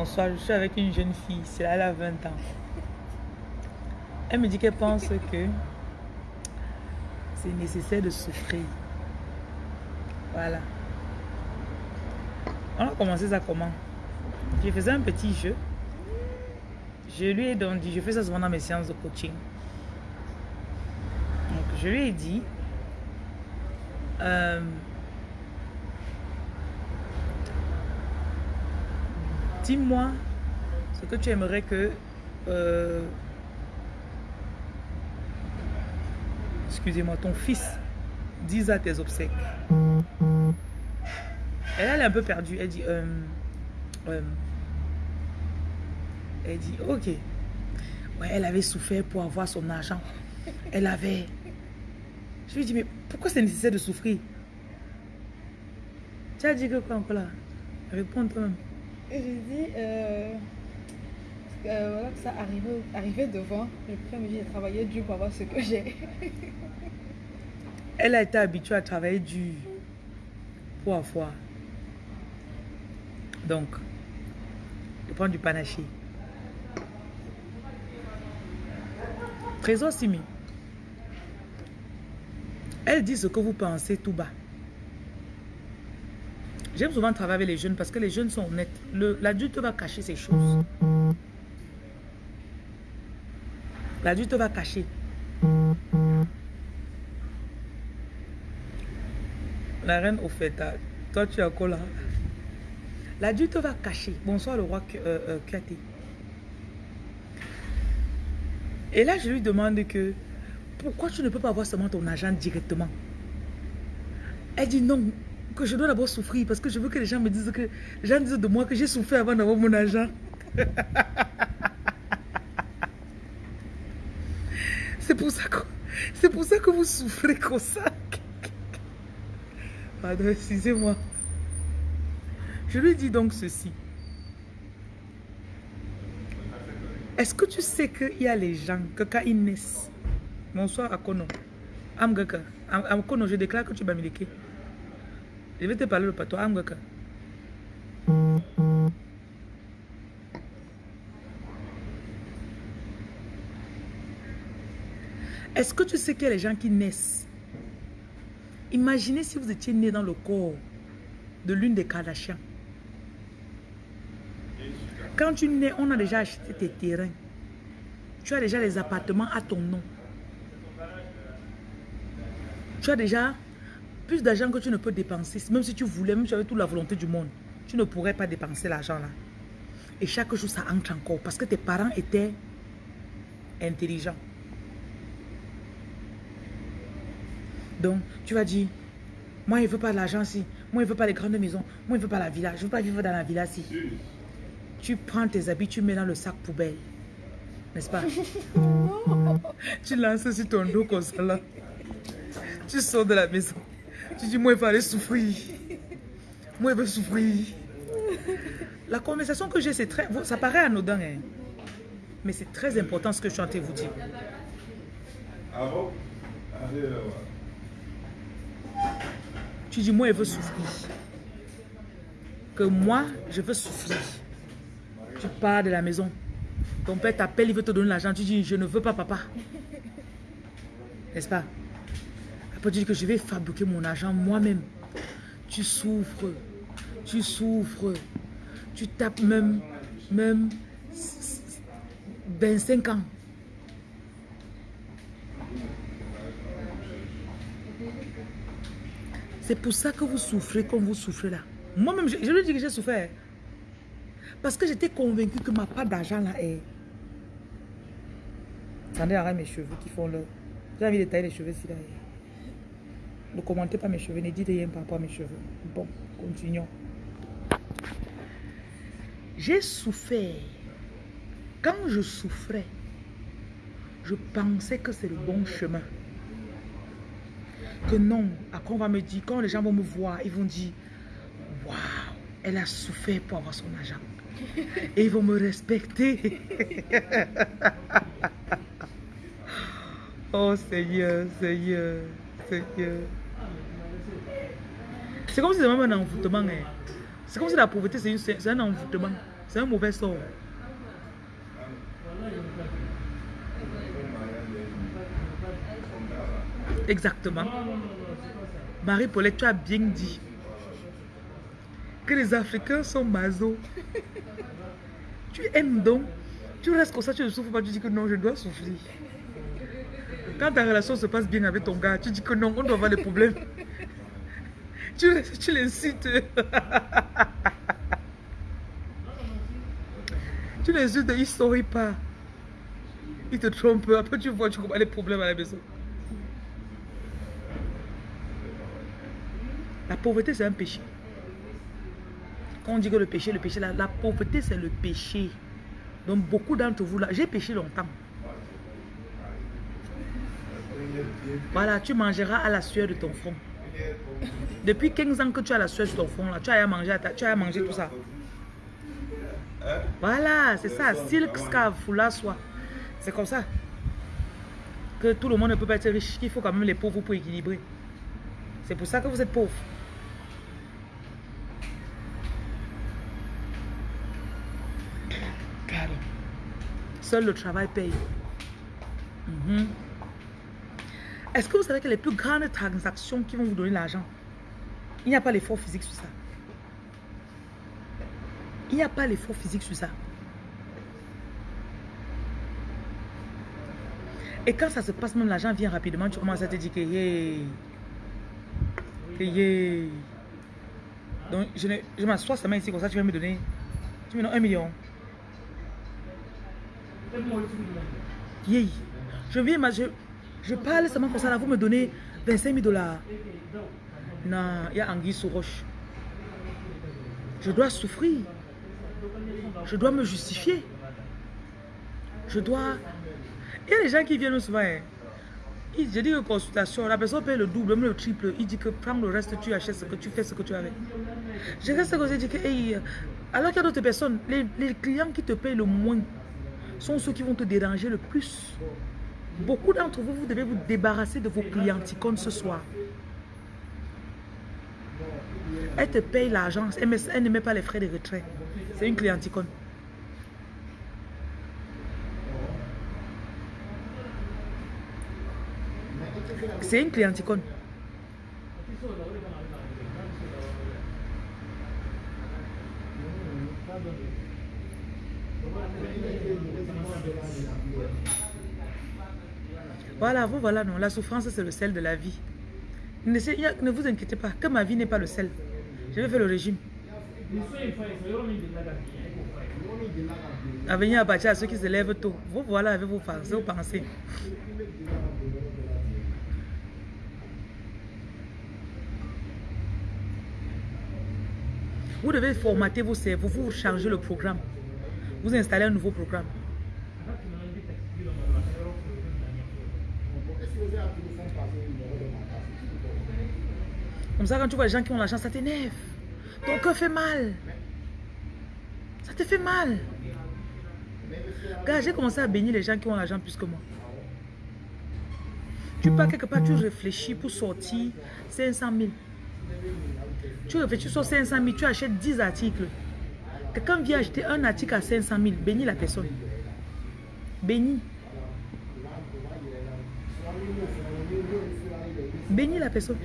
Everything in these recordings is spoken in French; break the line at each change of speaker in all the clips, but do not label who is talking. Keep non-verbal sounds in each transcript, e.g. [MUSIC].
bonsoir, je suis avec une jeune fille, c'est là, elle a 20 ans. Elle me dit qu'elle pense que c'est nécessaire de souffrir. Voilà. On a commencé ça comment? Je faisais un petit jeu. Je lui ai donc dit, je fais ça souvent dans mes séances de coaching. Donc je lui ai dit, euh, dis-moi ce que tu aimerais que... Euh, excusez-moi, ton fils dise à tes obsèques. Elle, est un peu perdue. Elle dit... Euh, elle dit, ok. Ouais, elle avait souffert pour avoir son argent. Elle avait... Je lui dis, mais pourquoi c'est nécessaire de souffrir? Tu as dit que quoi encore là? Réponds toi-même.
J'ai dit, euh, euh, voilà, que ça arrivait, arrivait devant. Le premier j'ai travaillé dur pour avoir ce que j'ai. [LAUGHS]
Elle a été habituée à travailler dur pour avoir. Donc, je prends du panaché. Trésor Simi. Elle dit ce que vous pensez tout bas. J'aime souvent travailler avec les jeunes parce que les jeunes sont honnêtes. L'adulte va cacher ses choses. L'adulte va cacher. La reine au fait, toi tu as quoi là L'adulte va cacher. Bonsoir le roi euh, euh Et là, je lui demande que pourquoi tu ne peux pas avoir seulement ton argent directement? Elle dit non, que je dois d'abord souffrir parce que je veux que les gens me disent que les gens disent de moi que j'ai souffert avant d'avoir mon argent. [LAUGHS] c'est pour ça que c'est pour ça que vous souffrez comme ça. [LAUGHS] Pardon, excusez-moi. Je lui dis donc ceci. Est-ce que tu sais qu'il y a les gens que quand ils naissent, bonsoir Akono, Amgaka, Akono, je déclare que tu vas miliquer. Je vais te parler le patois Amgaka. Est-ce que tu sais qu'il y a les gens qui naissent? Imaginez si vous étiez né dans le corps de l'une des Kardashians. Quand tu nais, on a déjà acheté tes terrains. Tu as déjà les appartements à ton nom. Tu as déjà plus d'argent que tu ne peux dépenser. Même si tu voulais, même si tu avais toute la volonté du monde, tu ne pourrais pas dépenser l'argent là. Et chaque jour, ça entre encore parce que tes parents étaient intelligents. Donc, tu vas dire, moi, je ne veux pas l'argent si. Moi, je ne veux pas les grandes maisons. Moi, je ne veux pas la villa. Je ne veux pas vivre dans la villa si. Tu prends tes habits, tu mets dans le sac poubelle. N'est-ce pas? [LAUGHS] tu lances sur ton dos comme ça là. Tu sors de la maison. Tu dis, moi, il aller souffrir. Moi, il veux souffrir. La conversation que j'ai, c'est très... Ça paraît anodin, hein? Mais c'est très important ce que je suis en train de vous dire. Ah Tu dis, moi, il veut souffrir. Que moi, je veux souffrir. Tu pars de la maison. Ton père t'appelle, il veut te donner l'argent. Tu dis, je ne veux pas, papa. N'est-ce pas? Après, tu dis que je vais fabriquer mon argent moi-même. Tu souffres. Tu souffres. Tu tapes même, même 25 ans. C'est pour ça que vous souffrez comme vous souffrez là. Moi-même, je, je lui dis que j'ai souffert. Parce que j'étais convaincu que ma part d'argent là est... Attendez, arrête mes cheveux qui font le... J'ai envie de tailler les cheveux ici là. Ne commentez pas mes cheveux, ne dites rien par rapport à mes cheveux. Bon, continuons. J'ai souffert. Quand je souffrais, je pensais que c'est le bon chemin. Que non, après on va me dire, quand les gens vont me voir, ils vont dire, waouh, elle a souffert pour avoir son argent. Et ils vont me respecter. [LAUGHS] oh Seigneur, Seigneur, Seigneur. C'est comme si c'est même un envoûtement. Hein. C'est comme si la pauvreté, c'est un envoûtement. C'est un mauvais sort. Exactement. Marie-Paulette, tu as bien dit que les Africains sont maso. [LAUGHS] tu aimes donc. Tu restes comme ça, tu ne souffres pas, tu dis que non, je dois souffrir. Quand ta relation se passe bien avec ton gars, tu dis que non, on doit avoir des problèmes. Tu, [LAUGHS] tu l'insultes. tu l'insultes, il ne sourit pas. Il te trompe. Après, tu vois, tu vois les problèmes à la maison. La pauvreté, c'est un péché. Quand on dit que le péché, le péché, la, la pauvreté, c'est le péché. Donc, beaucoup d'entre vous, là, j'ai péché longtemps. Voilà, tu mangeras à la sueur de ton front. Depuis 15 ans que tu as la sueur ton front, là, tu as mangé, tu as mangé tout ça. Voilà, c'est ça. Silk, scarf, foulard, soie. C'est comme ça. Que tout le monde ne peut pas être riche. Il faut quand même les pauvres pour équilibrer. C'est pour ça que vous êtes pauvres. Seul le travail paye. Mhm. Est-ce que vous savez que les plus grandes transactions qui vont vous donner l'argent, il n'y a pas l'effort physique sur ça. Il n'y a pas l'effort physique sur ça. Et quand ça se passe, même l'argent vient rapidement, tu commences à te dire que yeah, que yeah. Donc, je, je m'assois seulement ici, comme ça, tu vas me donner, tu me donnes un million. Yeah. Je viens, je, je parle seulement comme ça, là, vous me donnez 25 000 dollars. Non, il y a Anguille sous roche. Je dois souffrir. Je dois me justifier. Je dois... Il y a des gens qui viennent souvent. Hein. Je dis que consultation, la personne paye le double, même le triple. Il dit que prends le reste, tu achètes ce que tu fais, ce que tu avec. Je reste ça, je dis que, alors qu'il y a d'autres personnes, les clients qui te payent le moins sont ceux qui vont te déranger le plus. Beaucoup d'entre vous, vous devez vous débarrasser de vos clienticones ce soir. Elle te paye l'argent, elle, ne met pas les frais de retrait. C'est une clienticone. C'est une clienticone. Voilà, vous voilà, non. La souffrance, c'est le sel de la vie. Ne, vous inquiétez pas, que ma vie n'est pas le sel. Je vais faire le régime. À venir à à ceux qui se lèvent tôt. Vous voilà avec vos pensées. Vos pensées. Vous devez formater vos cerveaux, vous changez le programme. Vous installez un nouveau programme. Comme ça, quand tu vois les gens qui ont l'argent, ça t'énerve. Ton cœur fait mal. Ça te fait mal. Car j'ai commencé à bénir les gens qui ont l'argent plus que moi. Tu pars quelque part, tu réfléchis pour sortir 500 000. Tu réfléchis sur 500 000, tu achètes 10 articles. Quelqu'un vient acheter un article à 500 000, bénis la personne. Bénis. Bénis la personne.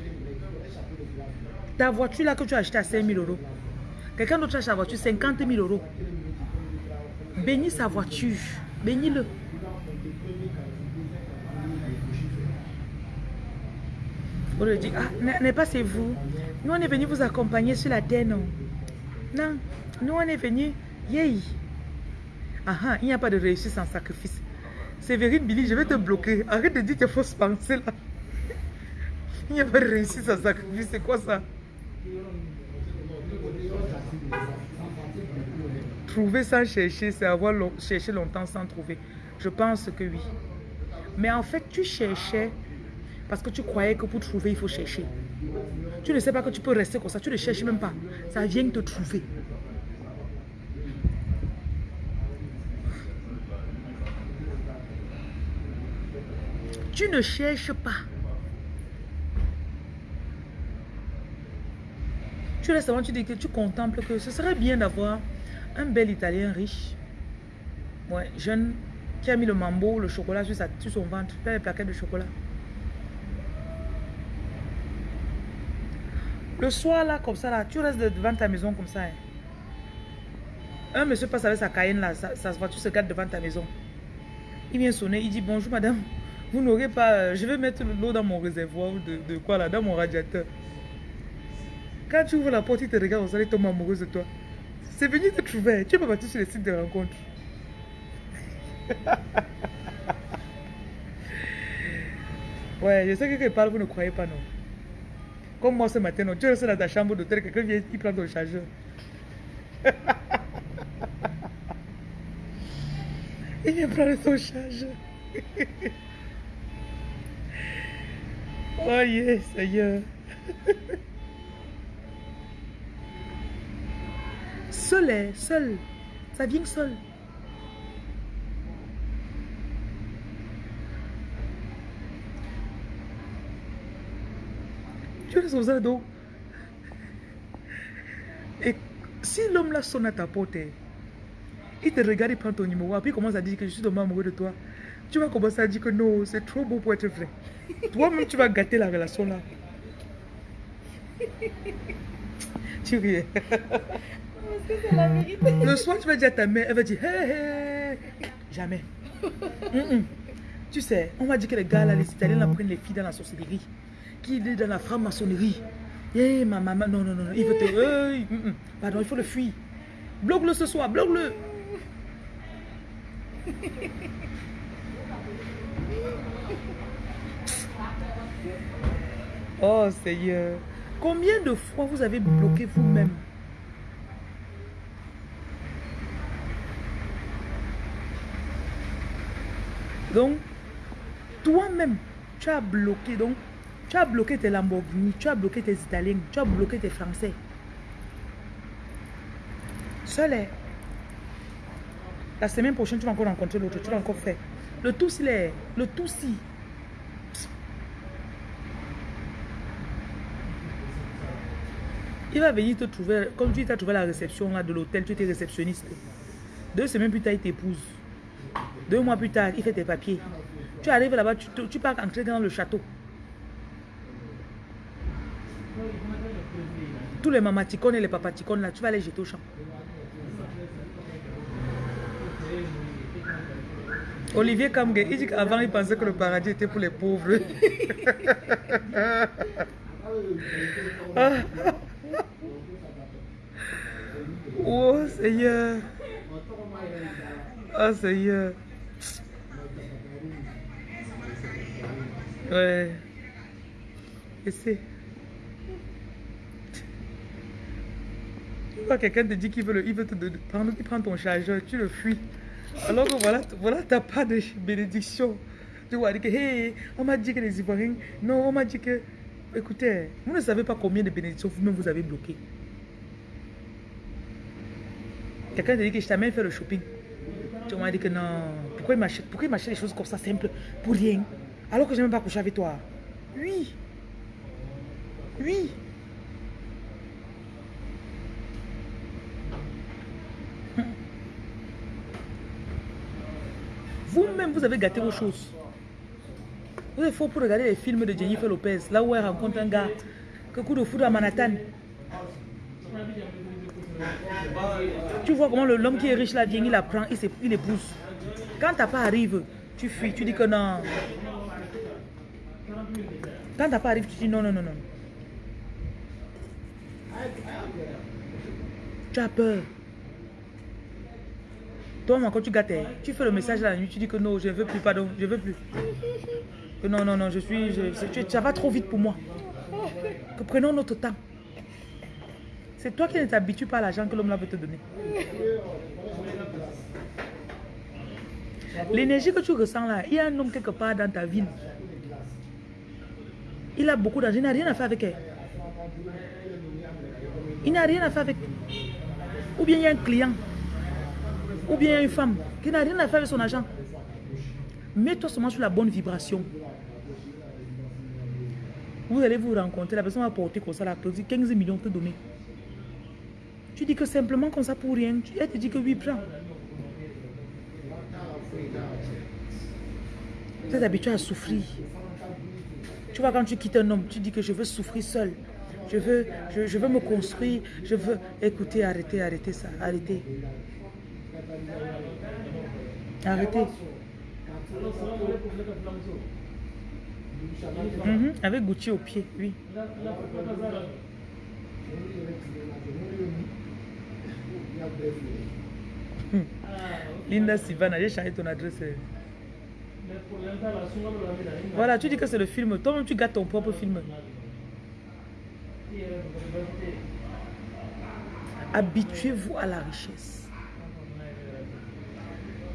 Ta voiture là que tu as acheté à 5 000 euros. Quelqu'un d'autre achète la voiture 50 000 euros. Bénis sa voiture. Bénis-le. On lui dit, ah, n'est pas c'est vous. Nous, on est venu vous accompagner sur la terre, non? Non, nous, on est venu, yay. Ah, ah, il n'y a pas de réussite sans sacrifice. Séverine Billy, je vais te bloquer. Arrête de dire tes fausses pensées là. [LAUGHS] Il n'y a pas de réussite sans sacrifice, c'est quoi ça? Trouver sans chercher, c'est avoir cherché longtemps sans trouver. Je pense que oui. Mais en fait, tu cherchais parce que tu croyais que pour trouver, il faut chercher. Tu ne sais pas que tu peux rester comme ça. Tu ne cherches même pas. Ça vient te trouver. Tu ne cherches pas. Tu restes avant, tu dis que tu contemples que ce serait bien d'avoir Un bel Italien riche. Ouais, jeune, qui a mis le mambo, le chocolat sur, sa, sur son ventre, plein de plaquettes de chocolat. Le soir, là, comme ça, là, tu restes devant ta maison comme ça. Hein. Un monsieur passe avec sa Cayenne, là, sa, sa voiture se garde devant ta maison. Il vient sonner, il dit bonjour madame, vous n'aurez pas, euh, je vais mettre l'eau dans mon réservoir de, de, quoi là, dans mon radiateur. Quand tu ouvres la porte, il te regarde, il tombe amoureuse de toi. C'est venu te trouver, tu peux partir sur les sites de rencontres. [LAUGHS] ouais, je sais que il parle, vous ne croyez pas, non. Comme moi ce matin, non, tu restes dans ta chambre d'hôtel, quelqu'un vient, qui prend ton chargeur. [LAUGHS] il vient prendre ton chargeur. [LAUGHS] oh yes, Seigneur. Seul, est, seul. Ça vient seul. Tu es aux ados. Et si l'homme là sonne à ta porte, il te regarde, il prend ton numéro, puis il commence à dire que je suis tombé amoureux de toi. Tu vas commencer à dire que non, c'est trop beau pour être vrai. Toi-même, tu vas gâter la relation là. tu ris. [LAUGHS] Le soir, tu vas dire à ta mère, elle va dire, hé, hé. Jamais. [LAUGHS] Tu sais, on va dire que les gars là, les Italiens là prennent les filles dans la sorcellerie qu'il est dans la franc-maçonnerie. Eh, ma maman, non, non, non, il veut te... [LAUGHS] Mm. pardon, il faut le fuir. Bloque-le ce soir, bloque-le. [LAUGHS] Oh Seigneur, combien de fois vous avez bloqué vous-même? Donc, toi-même, tu as bloqué. Donc, tu as bloqué tes Lamborghini, tu as bloqué tes Italiens, tu as bloqué tes Français. Seul La semaine prochaine, tu vas encore rencontrer l'autre, tu vas encore faire. Le tout, s'il est. Le tout, si. Il va venir te trouver, comme tu t'as trouvé la réception là, de l'hôtel, tu étais réceptionniste. Deux semaines plus tard, il t'épouse. Deux mois plus tard, il fait tes papiers. Tu arrives là-bas, tu, pars entrer dans le château. Tous les mamaticones et les papaticones là, tu vas les jeter au champ. Olivier Kamge, il dit qu'avant il pensait que le paradis était pour les pauvres. [LAUGHS] oh Seigneur. Oh Seigneur. Ouais. Et c'est. quelqu'un te dit qu'il veut, il veut te prendre, prend ton chargeur, tu le fuis. Alors que voilà, voilà t'as pas de bénédiction. Tu vois, que, hey, on m'a dit que les Ivoiriens, non, on m'a dit que, écoutez, vous ne savez pas combien de bénédictions vous-même vous avez bloqué. Quelqu'un te dit que je t'amène faire le shopping. Tu m'as dit que non, pourquoi il m'achète, des choses comme ça simples pour rien? Alors que je n'ai même pas couché avec toi. Oui. Oui. [LAUGHS] Vous-même, vous avez gâté vos choses. Vous êtes faux pour regarder les films de Jennifer Lopez, là où elle rencontre un gars, que coup de foudre à Manhattan. Tu vois comment l'homme qui est riche là vient, il la prend, il, épouse. Quand ta part arrive, tu fuis, tu dis que non. Quand ta part arrive, tu dis non, non, non, non. Tu as peur. Toi, quand tu gâtes, tu fais le message la nuit, tu dis que non, je ne veux plus, pardon, je ne veux plus. Que non, non, non, je suis, ça va trop vite pour moi. Que prenons notre temps. C'est toi qui ne t'habitues pas à l'argent que l'homme là veut te donner. L'énergie que tu ressens là, il y a un homme quelque part dans ta ville. Il a beaucoup d'argent, il n'a rien à faire avec elle. Il n'a rien à faire avec. Ou bien il y a un client ou bien une femme qui n'a rien à faire avec son argent. Mets-toi seulement sur la bonne vibration. Vous allez vous rencontrer, la personne va porter comme ça, la 15 millions te donner. Tu dis que simplement comme ça pour rien. Elle te dit que oui, prends. Tu es habitué à souffrir. Tu vois, quand tu quittes un homme, tu dis que je veux souffrir seul. Je veux, je, je veux me construire. Je veux. Écoutez, arrêtez, arrêtez ça. Arrêtez. Arrêtez. Mhm, Avec Gucci au pied, oui. Linda Sivana, j'ai changé ton adresse. Voilà, tu dis que c'est le film. Toi-même, tu gâtes ton propre film. Habituez-vous à la richesse.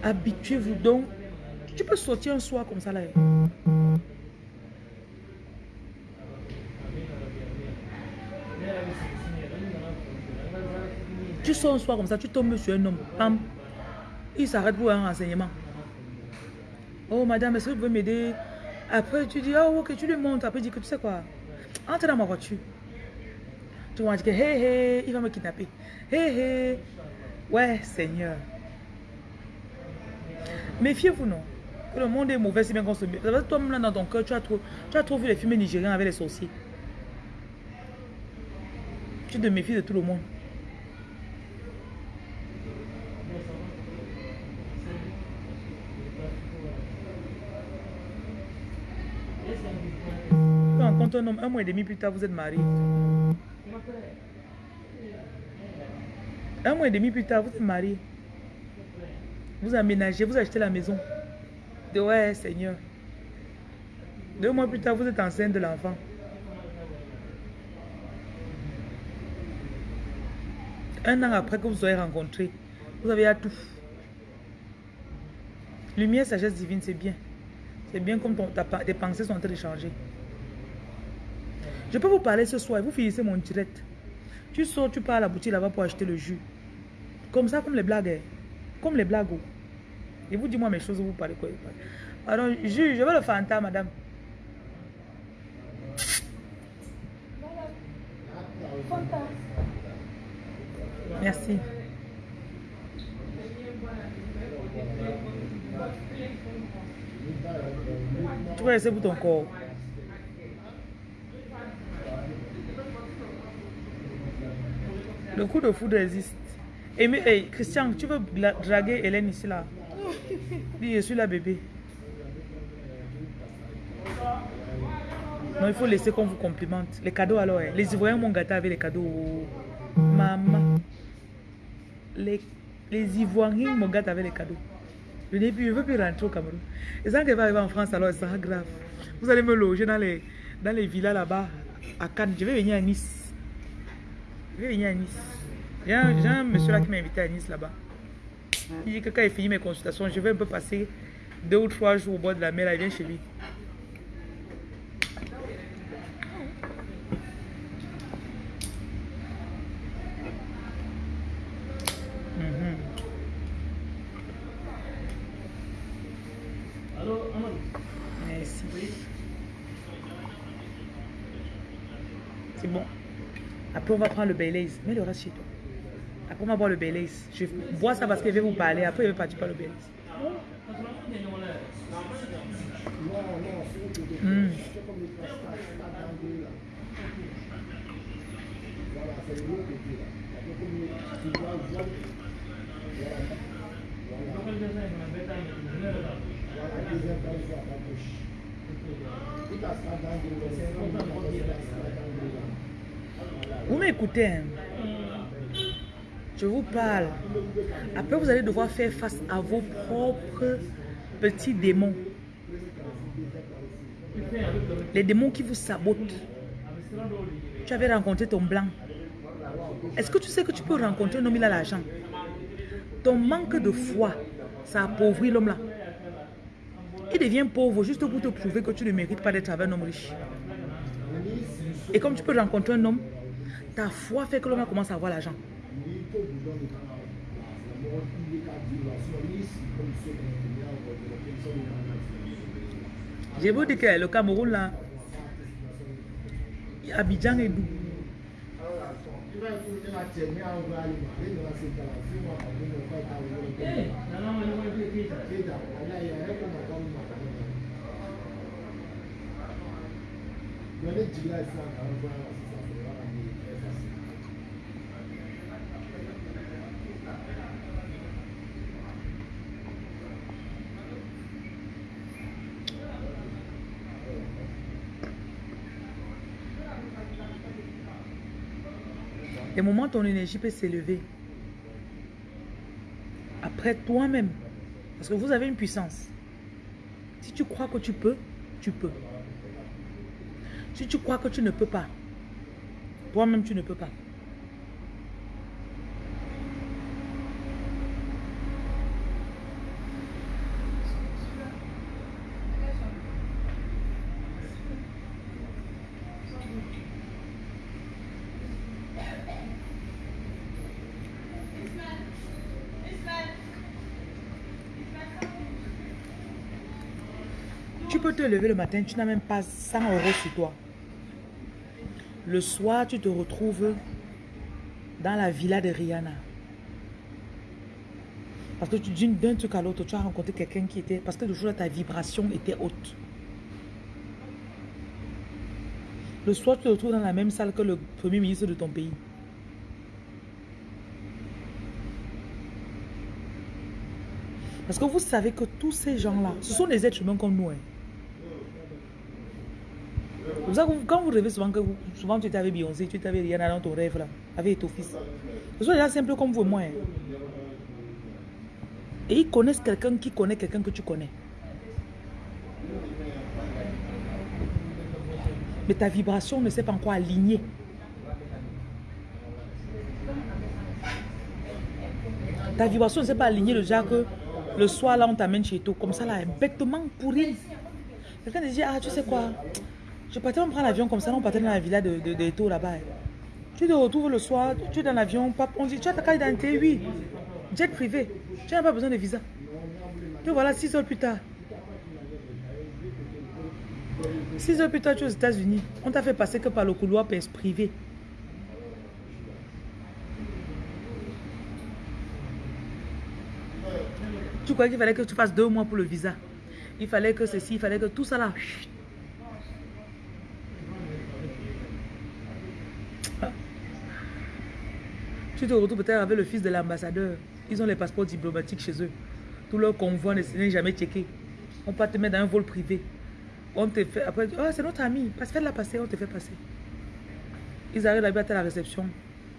Habituez-vous donc. Tu peux sortir un soir comme ça là. Tu sors un soir comme ça, tu tombes sur un homme. Il s'arrête pour un renseignement. Oh madame, est-ce que vous pouvez m'aider? Après tu dis, oh ok, tu lui montres. Après il dit que tu sais quoi? Entre dans ma voiture. Tu vas dire que hé hé, il va me kidnapper. Hé hé. Ouais, Seigneur. Méfiez-vous, non? Que le monde est mauvais si bien qu'on se Toi-même, là, dans ton cœur, tu as, trop, tu as trop vu les films nigériens avec les sorciers. Tu te méfies de tout le monde. Tu rencontres un homme, un mois et demi plus tard, vous êtes mariés. Un mois et demi plus tard, vous êtes mariés. Vous aménagez, vous achetez la maison. De ouais, Seigneur. Deux mois plus tard, vous êtes enceinte de l'enfant. Un an après que vous soyez rencontrés, vous avez à tout. Lumière, sagesse divine, c'est bien. C'est bien comme ton- ta tes pensées sont en train de changer. Je peux vous parler ce soir, vous finissez mon direct. Tu sors, tu pars à la boutique là-bas pour acheter le jus. Comme ça, comme les blagues. hein. Comme les blagues. Et vous dites-moi mes choses, vous parlez quoi Alors, jus, je veux le fanta, madame. Merci. Tu vas laisser pour ton corps. Le coup de foudre existe. Et mais, hey, Christian, tu veux draguer Hélène ici là? Dis, je suis là, bébé. Non, il faut laisser qu'on vous complimente. Les cadeaux alors, hein. les Ivoiriens m'ont gâté avec les cadeaux. Maman. Les, les Ivoiriens me gâtent avec les cadeaux. Je ne veux plus rentrer au Cameroun. Et ça qu'elle va arriver en France, alors ça sera grave. Vous allez me loger dans les, dans les villas là-bas, à Cannes. Je vais venir à Nice. Je vais venir à Nice. J'ai un, monsieur là qui m'a invité à Nice là-bas. Il dit que quand il finit mes consultations, je vais un peu passer deux ou trois jours au bord de la mer. Il vient chez lui. Mhm. Merci. C'est bon. Après, on va prendre le Baileys. Mets le reste chez toi. Après, on va boire le Baileys. Je bois ça parce qu'il veut vous parler. Après, il veut partir par le Baileys. Mm. Vous m'écoutez hein? Je vous parle. Après, vous allez devoir faire face à vos propres petits démons. Les démons qui vous sabotent. Tu avais rencontré ton blanc. Est-ce que tu sais que tu peux rencontrer un homme, il a l'argent? Ton manque de foi, ça appauvrit l'homme là. Il devient pauvre juste pour te prouver que tu ne mérites pas d'être avec un homme riche. Et comme tu peux rencontrer un homme, ta foi fait que l'homme commence à avoir l'argent. Je vous dis que le Cameroun là, Abidjan est doux. Des moments, ton énergie peut s'élever. Après toi-même. Parce que vous avez une puissance. Si tu crois que tu peux, tu peux. Si tu crois que tu ne peux pas, toi-même tu ne peux pas. Tu peux te lever le matin, tu n'as même pas 100 euros sur toi. Le soir, tu te retrouves dans la villa de Rihanna. Parce que tu d'un truc à l'autre, tu as rencontré quelqu'un qui était... Parce que le jour-là, ta vibration était haute. Le soir, tu te retrouves dans la même salle que le premier ministre de ton pays. Parce que vous savez que tous ces gens-là, ce sont des êtres humains comme nous. Hein. Vous savez, quand vous rêvez souvent que vous, souvent tu étais avec Beyoncé, tu étais avec Rihanna dans ton rêve là, avec ton fils. Ce sont des gens simples comme vous et moi. Hein. Et ils connaissent quelqu'un qui connaît quelqu'un que tu connais. Mais ta vibration ne s'est pas encore alignée. Ta vibration ne s'est pas alignée le genre que le soir là on t'amène chez toi. Comme ça là, bêtement pourri. Quelqu'un te dit, ah tu sais quoi, je partais prendre l'avion comme ça, on partait dans la villa de, de, là-bas. Tu te retrouves le soir, tu es dans l'avion, on dit, tu as ta carte d'identité, oui. Jet privé, tu n'as pas besoin de visa. Et voilà, six heures plus tard. Six heures plus tard, tu es aux États-Unis. On t'a fait passer que par le couloir privé. Tu crois qu'il fallait que tu fasses deux mois pour le visa. Il fallait que ceci, il fallait que tout ça là. Tu te retrouves peut-être avec le fils de l'ambassadeur. Ils ont les passeports diplomatiques chez eux. Tout leur convoi n'est jamais checké. On peut te mettre dans un vol privé. On te fait, après, oh, c'est notre ami. Fais-la passer, on te fait passer. Ils arrivent là-bas à la réception,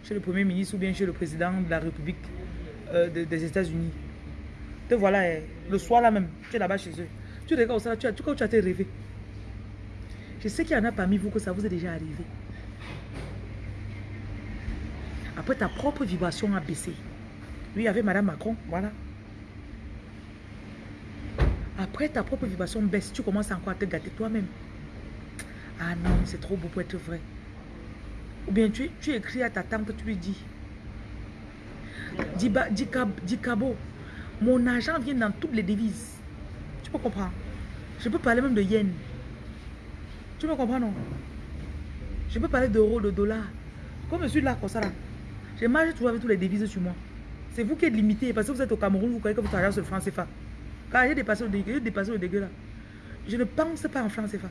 chez le Premier ministre ou bien chez le président de la République euh, des États-Unis. Te voilà, eh, le soir là même, tu es là-bas chez eux. Tu regardes ça, tu as, tu, tu as été rêvé. Je sais qu'il y en a parmi vous que ça vous est déjà arrivé. Après, ta propre vibration a baissé. Lui, avait Madame Macron, voilà. Après, ta propre vibration baisse, tu commences encore à te gâter toi-même. Ah non, c'est trop beau pour être vrai. Ou bien tu, tu écris à ta tante, tu lui dis. Dis, dis, dis Cabo, mon argent vient dans toutes les devises. Tu peux comprendre. Je peux parler même de yens. Tu me comprends, non? Je peux parler d'euros, de dollars. Comme je suis là, comme ça, là. Je marche toujours avec tous les devises sur moi. C'est vous qui êtes limité. Parce que vous êtes au Cameroun, vous croyez que vous travaillez sur le franc CFA. Quand j'ai dépassé le dégueu, j'ai dépassé le dégueu là. Je ne pense pas en franc CFA.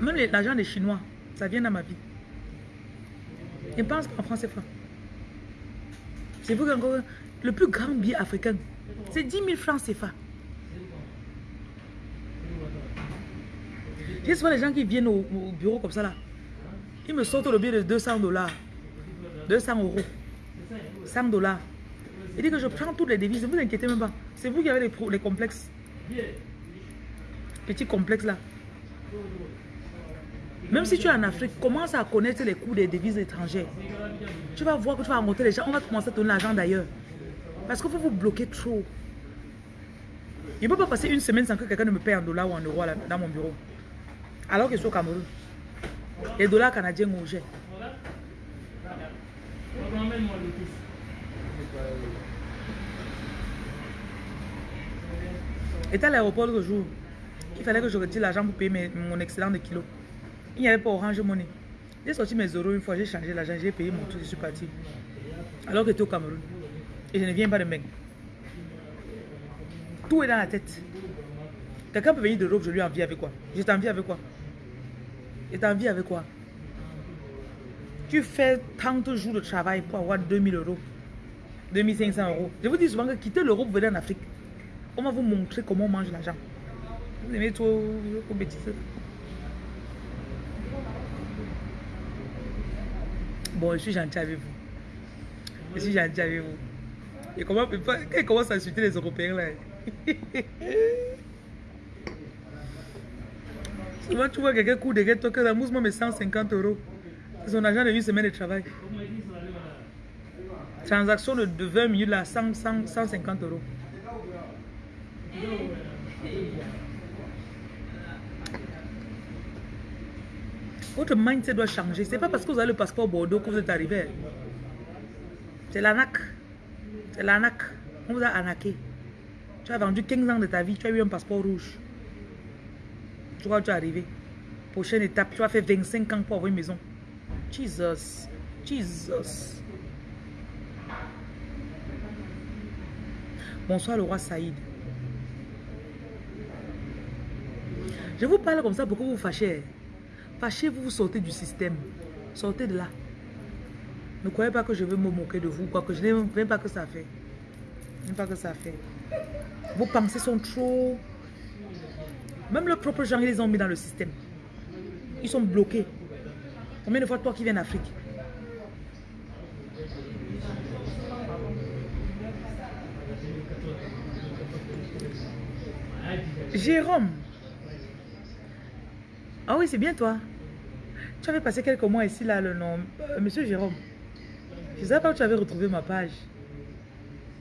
Même l'argent des Chinois, ça vient dans ma vie. Je ne pense pas en franc CFA. C'est vous qui le plus grand billet africain, c'est 10 000 francs CFA. J'ai souvent les gens qui viennent au, bureau comme ça là. Ils me sortent le billet de 200 dollars. 200 euros. 100 dollars. Il dit que je prends toutes les devises. Ne vous inquiétez même pas. C'est vous qui avez les, les complexes. Petits complexes là. Même si tu es en Afrique, commence à connaître les coûts des devises étrangères. Tu vas voir que tu vas rencontrer les gens. On va commencer à donner l'argent d'ailleurs. Parce que vous vous bloquez trop. Je ne peux pas passer une semaine sans que quelqu'un ne me paye en dollars ou en euros dans mon bureau. Alors que je suis au Cameroun. Les dollars canadiens ont Et à l'aéroport le jour, Il fallait que je retire l'argent pour payer mon excédent de kilos. Il n'y avait pas Orange Money. J'ai sorti mes euros une fois, j'ai changé l'argent, j'ai payé mon truc, je suis parti. Alors que es au Cameroun. Et je ne viens pas de Meng. Tout est dans la tête. Quelqu'un peut venir d'Europe, je lui envie avec quoi? Je t'envie avec quoi? Et t'envie avec quoi? Tu fais tant de jours de travail pour avoir 2000 euros, 2500 euros. Je vous dis souvent que quitter l'Europe, venez en Afrique. On va vous montrer comment on mange l'argent. Vous aimez trop trop bêtises. Bon, je suis gentil avec vous. Je suis gentil avec vous. Et comment, quand il commence à insulter les Européens là? [LAUGHS] Souvent, tu vois quelqu'un court derrière toi que la mousse met 150 euros. C'est son argent de une semaine de travail. Transaction de, de 20 minutes là, 100, 100, 150 euros. Votre mindset doit changer. C'est pas parce que vous avez le passeport Bordeaux que vous êtes arrivé. C'est l'arnaque. C'est l'arnaque. On vous a arnaqué. Tu as vendu 15 ans de ta vie, tu as eu un passeport rouge. Tu que tu es arrivé. Prochaine étape, tu vas faire 25 ans pour avoir une maison. Jesus. Jesus. Bonsoir le roi Saïd. Je vous parle comme ça pour que vous vous fâchez. Fâchez-vous, vous sortez du système. Sortez de là. Ne croyez pas que je veux me moquer de vous, quoi que je n'aime même pas que ça fait. Même pas que ça fait. Vos pensées sont trop... Même leurs propres gens, ils les ont mis dans le système. Ils sont bloqués. Combien de fois toi qui viens d'Afrique? Jérôme. Ah oui, c'est bien toi. Tu avais passé quelques mois ici, là, le nom. Euh, Monsieur Jérôme. Je ne sais pas où tu avais retrouvé ma page.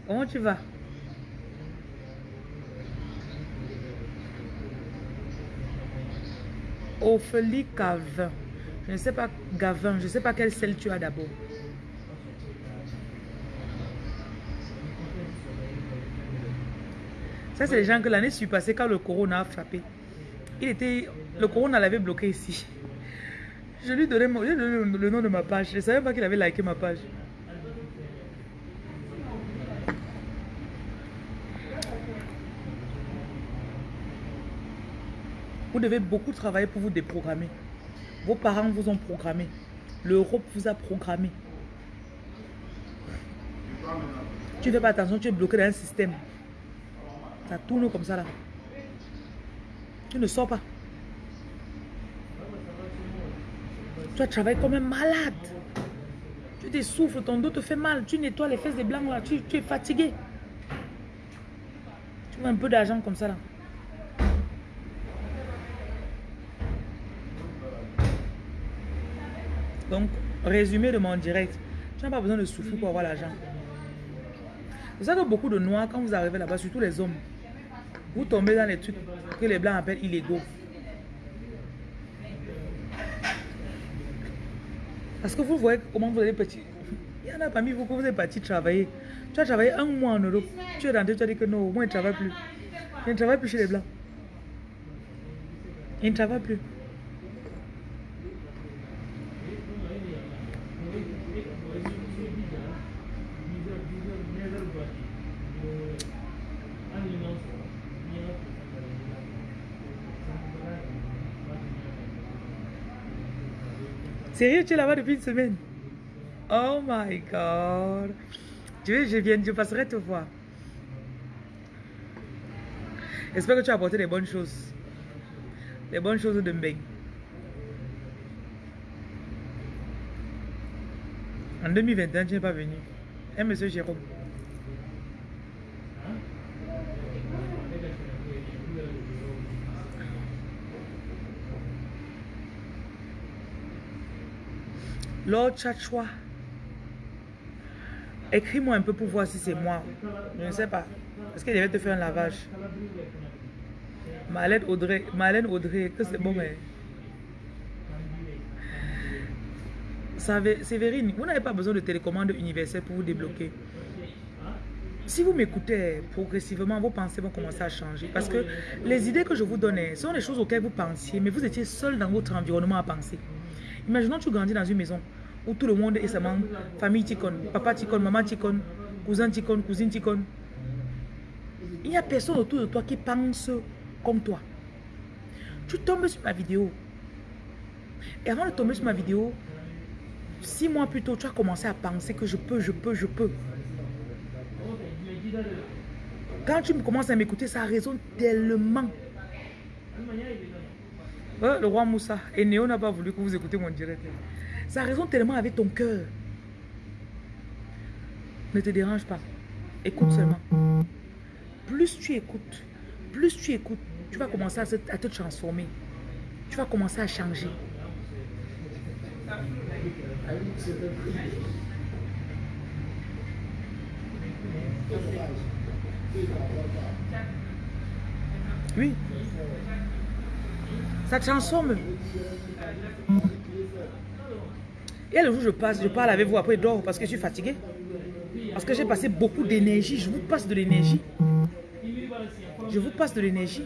Comment tu vas? Ophélie Gavin. Je ne sais pas Gavin, je ne sais pas quelle celle tu as d'abord. Ça, c'est les gens que l'année passée, quand le corona a frappé, il était, le corona l'avait bloqué ici. Je lui donnais, le nom de ma page. Je ne savais pas qu'il avait liké ma page. Vous devez beaucoup travailler pour vous déprogrammer. Vos parents vous ont programmé. L'Europe vous a programmé. Tu ne fais pas attention, tu es bloqué dans un système. Ça tourne comme ça là. Tu ne sors pas. Tu travailles comme un malade. Tu t'essouffles, ton dos te fait mal. Tu nettoies les fesses des blancs là. Tu, tu es fatigué. Tu veux un peu d'argent comme ça là. Donc, résumé de mon direct. Tu n'as pas besoin de souffrir pour avoir l'argent. C'est ça que beaucoup de noirs, quand vous arrivez là-bas, surtout les hommes, vous tombez dans les trucs que les blancs appellent illégaux. Parce que vous voyez comment vous êtes petit. Il y en a parmi vous que vous êtes parti travailler. Tu as travaillé un mois en Europe. Tu es rentré, tu as dit que non, moi je ne travaille plus. Je ne travaille plus chez les blancs. Je ne travaille plus. Sérieux, tu es là-bas depuis une semaine? Oh my God. Tu veux, je viens, je passerai te voir. J'espère que tu as apporté des bonnes choses. Les bonnes choses de Mbeng. En 2021, tu n'es pas venu. Hein, monsieur Jérôme Lord Chachwa. Écris-moi un peu pour voir si c'est moi. Je ne sais pas. Est-ce qu'il devait te faire un lavage? Marlène Audrey, Marlène Audrey, que c'est bon, mais. Sévérine, vous n'avez pas besoin de télécommande universelle pour vous débloquer. si vous m'écoutez progressivement, vos pensées vont commencer à changer. Parce que les idées que je vous donnais sont les choses auxquelles vous pensiez, mais vous étiez seul dans votre environnement à penser. Imaginons que tu grandis dans une maison où tout le monde est seulement famille ticone, papa ticone, maman ticone, cousin ticone, cousine ticone. Il n'y a personne autour de toi qui pense comme toi. Tu tombes sur ma vidéo. Et avant de tomber sur ma vidéo, six mois plus tôt, tu as commencé à penser que je peux, je peux, je peux. Quand tu commences à m'écouter, ça résonne tellement. Euh, le roi Moussa. Et Néo n'a pas voulu que vous écoutez mon direct. Ça résonne tellement avec ton cœur. Ne te dérange pas. Écoute seulement. Plus tu écoutes, plus tu écoutes, tu vas commencer à te transformer. Tu vas commencer à changer. Oui. Ça transforme. Et le jour je passe, je parle avec vous, après je dors parce que je suis fatigué. Parce que j'ai passé beaucoup d'énergie. Je vous passe de l'énergie. Je vous passe de l'énergie.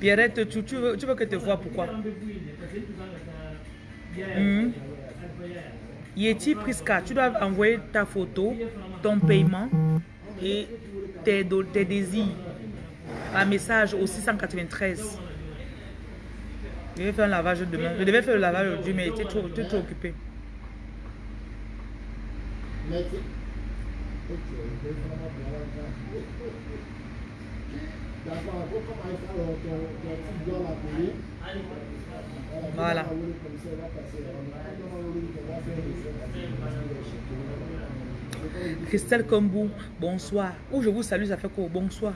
Pierrette, tu, tu, veux, tu veux que te vois pourquoi? Mmh. Yeti Priska, tu dois envoyer ta photo, ton paiement et tes, tes désirs par message au 693. Je vais faire un lavage demain. Je devais faire le lavage aujourd'hui, mais j'étais trop, trop occupé. Voilà. Christelle Kombou, bonsoir. Où je vous salue, ça fait quoi? Bonsoir.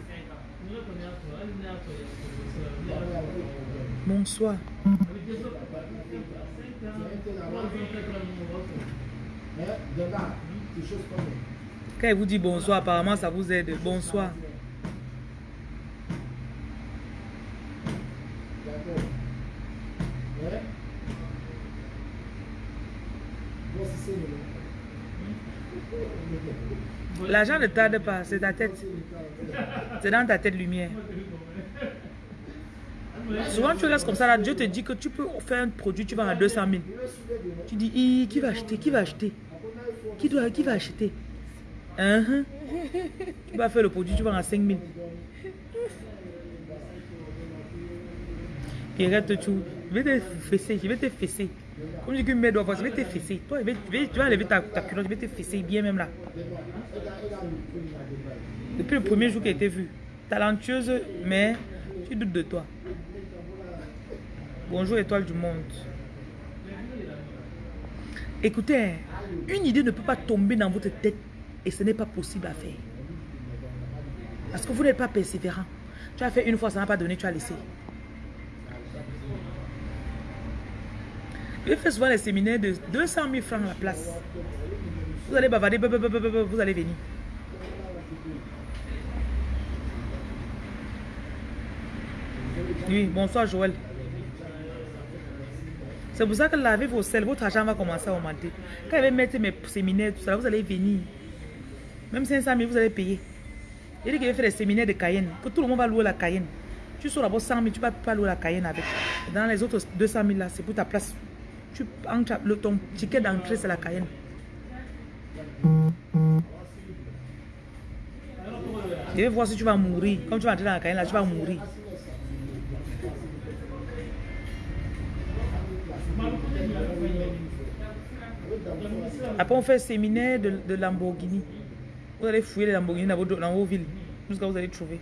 Bonsoir. Quand il vous dit bonsoir, apparemment ça vous aide. Bonsoir. L'argent ne tarde pas, c'est ta tête. C'est dans ta tête lumière. Souvent, tu restes comme ça, Dieu te dit que tu peux faire un produit, tu vas à 200 000. Tu dis, qui va acheter Qui va acheter? Qui, doit, qui va acheter? Uh-huh. Tu vas faire le produit, tu vas à 5 000. Pierrette, tu, je vais te fesser, je vais te fesser. Comme je dis que mes doigts, je vais te fesser. Toi, tu vas enlever ta, ta culotte, je vais te fesser bien même là. Depuis le premier jour qu'elle était vue. Talentueuse, mais tu doutes de toi. Bonjour étoile du monde. Écoutez, une idée ne peut pas tomber dans votre tête et ce n'est pas possible à faire. Parce que vous n'êtes pas persévérant. Tu as fait une fois, ça n'a pas donné, tu as laissé. Je fais souvent les séminaires de 200 000 francs à la place. Vous allez bavarder, vous allez venir. Oui, bonsoir Joël. C'est pour ça que lavez vos sels, votre argent va commencer à augmenter. Quand je vais mettre mes séminaires, tout ça, vous allez venir. Même 500 000, vous allez payer. Il dit qu'il va faire des séminaires de Cayenne, que tout le monde va louer la Cayenne. Tu sors d'abord 100 000, tu ne vas pas louer la Cayenne avec. Dans les autres 200 000 là, c'est pour ta place. Tu, le, ton ticket d'entrée, c'est la Cayenne. Je vais voir si tu vas mourir. Comme tu vas entrer dans la Cayenne, là, tu vas mourir. Après, on fait un séminaire de, de Lamborghini. Vous allez fouiller les Lamborghini dans vos, dans vos villes. Jusqu'à vous allez trouver.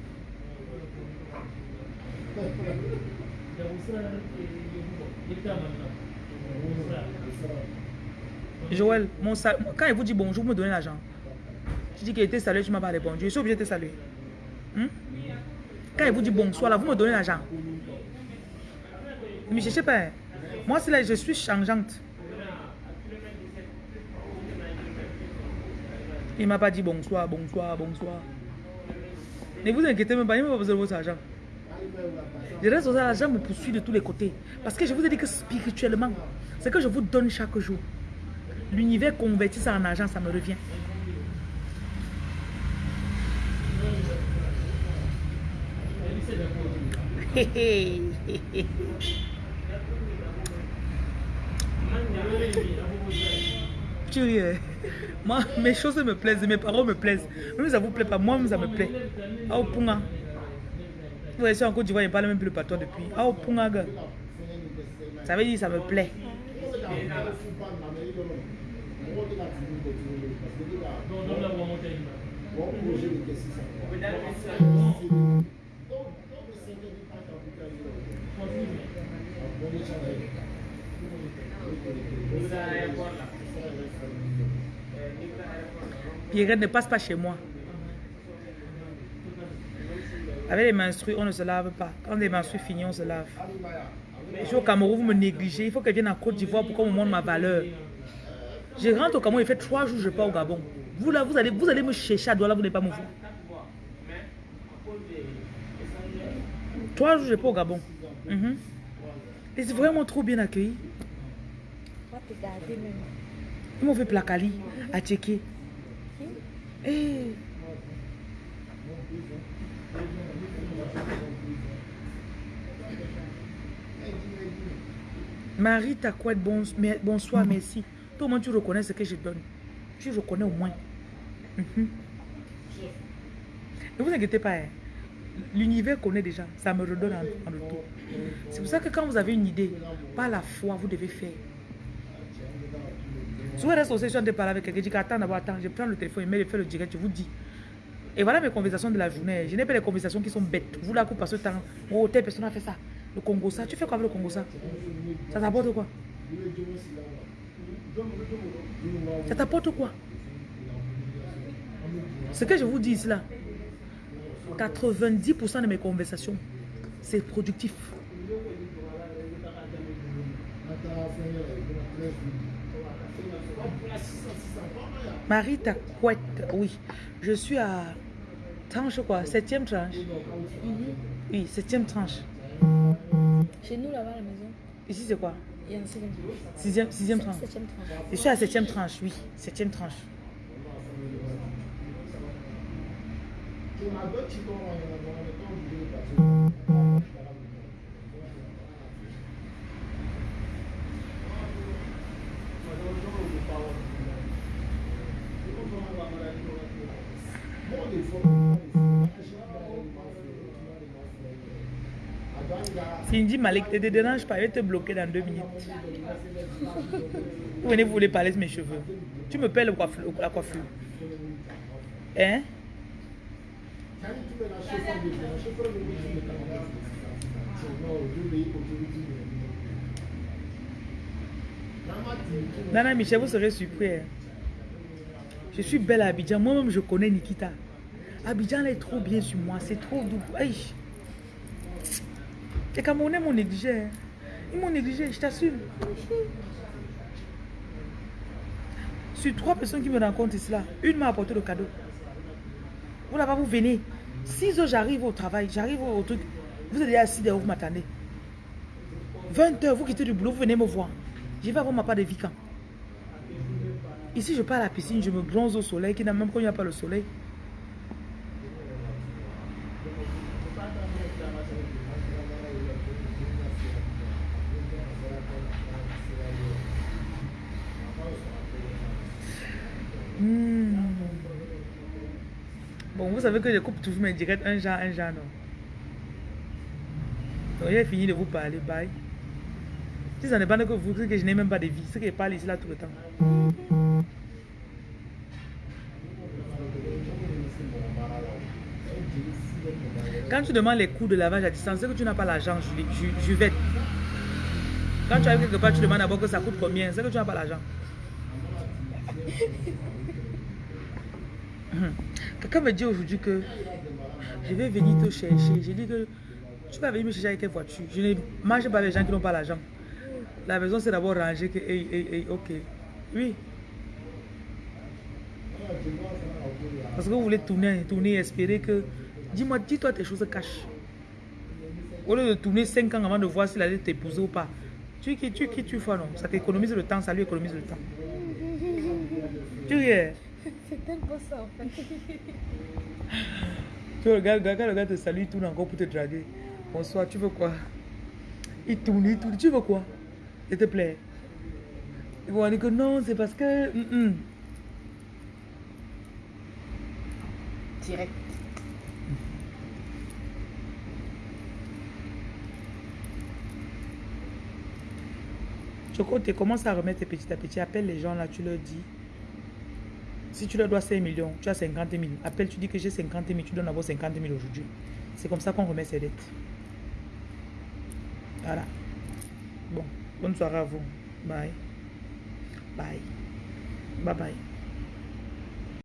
Joël, mon quand il vous dit bonjour, vous me donnez l'argent. Je dis qu'il était salué, tu m'as pas répondu. Je suis obligé de te saluer. Hmm? Quand il vous dit bonsoir, là, vous me donnez l'argent. Mais je ne sais pas. Moi, c'est là, je suis changeante. Il m'a pas dit bonsoir, bonsoir, bonsoir. Ne vous inquiétez même pas, il n'a pas besoin de votre argent. Je reste aux l'argent me poursuit de tous les côtés. Parce que je vous ai dit que spirituellement, ce que je vous donne chaque jour, l'univers convertit ça en argent, ça me revient. [LAUGHS] Tu? Moi, mes choses me plaisent, mes paroles me plaisent. Même ça vous plaît pas, moi, ça me plaît. Ah, au punga. Vous voyez, en Côte d'Ivoire, il ne parle même plus le patois depuis. Ah, au punga, gars. Ça veut dire ça me plaît. Pierrette ne passe pas chez moi. Avec les menstrues, on ne se lave pas. Quand les menstrues finissent, on se lave. Je suis au Cameroun, vous me négligez. Il faut qu'elle vienne en Côte d'Ivoire pour qu'on me montre ma valeur. Je rentre au Cameroun, il fait trois jours je pars au Gabon. Vous là, vous allez, vous allez me chercher à Douala, vous n'allez pas me voir. Trois jours, je pars au Gabon. Mhm. Et c'est vraiment trop bien accueilli. Ils m'ont fait placali à checker. Eh. Marie Takwet, bon, mais- bonsoir, merci. Toi, au moins, tu reconnais ce que je donne. Tu reconnais au moins. Mhm. Ne vous inquiétez pas. hein. L'univers connaît déjà. Ça me redonne en, en retour. C'est pour ça que quand vous avez une idée, par la foi, vous devez faire. Si vous restez de parler avec quelqu'un, je dis attends d'abord, attends, je prends le téléphone, mets, je fais le direct, je vous dis. Et voilà mes conversations de la journée. Je n'ai pas des conversations qui sont bêtes. Vous là, vous passez le temps. Oh, telle personne a fait ça. Le Congo ça. Tu fais quoi avec le Congo ça? Ça t'apporte quoi? Ça t'apporte quoi? Ce que je vous dis là, 90% de mes conversations, c'est productif. Marie Taquette, oui. Je suis à tranche quoi Septième tranche Oui, septième tranche.
Chez nous, là-bas, à la maison,
Ici c'est quoi?
Il y a un septième
Sixième, sixième tranche.
septième tranche.
Je suis à septième tranche, oui. Septième tranche. Cindy Malik, ne te dérange pas, je vais te bloquer dans deux minutes. Vous venez, vous voulez parler de mes cheveux. Tu me paies la coiffure. Hein? Nana Michel, vous serez surpris. hein. Je suis belle à Abidjan. Moi-même, je connais Nikita. Abidjan elle est trop bien sur moi. C'est trop doux. Aïe. Les Camerounais m'ont négligé. hein. Ils m'ont négligé, je t'assure. Sur trois personnes qui me rencontrent ici, là, une m'a apporté le cadeau. Vous là-bas, vous venez. 6 heures, j'arrive au travail, j'arrive au, truc. Vous êtes déjà assis derrière, vous m'attendez. 20 heures, vous quittez du boulot, vous venez me voir. Je vais avoir ma part de vie quand? Ici, je pars à la piscine, je me bronze au soleil, qui n'a même quand il n'y a pas le soleil. Hmm. Bon, vous savez que je coupe toujours mes directs un genre, un genre, non Donc, j'ai fini de vous parler, bye. Si ça n'est pas que vous, c'est que je n'ai même pas de vie, c'est que je parle ici là tout le temps. Quand tu demandes les coûts de lavage à distance, c'est que tu n'as pas l'argent, Ju- Juvette. Quand tu arrives quelque part, tu demandes d'abord que ça coûte combien, c'est que tu n'as pas l'argent. Quelqu'un me dit aujourd'hui que je vais venir te chercher. J'ai dit que tu vas venir me chercher avec quelle voiture. Je ne mange pas les gens qui n'ont pas l'argent. La maison, c'est d'abord ranger que, hey, hey, hey, ok. Oui. Parce que vous voulez tourner, tourner, espérer que Dis-moi, dis-toi tes choses cachent. Au lieu de tourner 5 ans avant de voir s'il allait t'épouser ou pas. Tu qui tu qui tu fais non Ça t'économise le temps, ça lui économise le temps. Tu riais. [LAUGHS]
C'est tellement ça en fait. [LAUGHS]
Tu regardes, le gars te salue, il tourne encore pour te draguer. Bonsoir, tu veux quoi? Il tourne, il tourne. Tu veux quoi? S'il te plaît. Ils vont dire que non, c'est parce que.
Direct.
Choco, tu commences à remettre petit à petit. Appelle les gens là, tu leur dis. Si tu leur dois 5 millions, tu as 50 000. Appelle, tu dis que j'ai 50 000, tu donnes d'abord 50 000 aujourd'hui. C'est comme ça qu'on remet ses dettes. Voilà. Bon, bonne soirée à vous. Bye. Bye. Bye bye.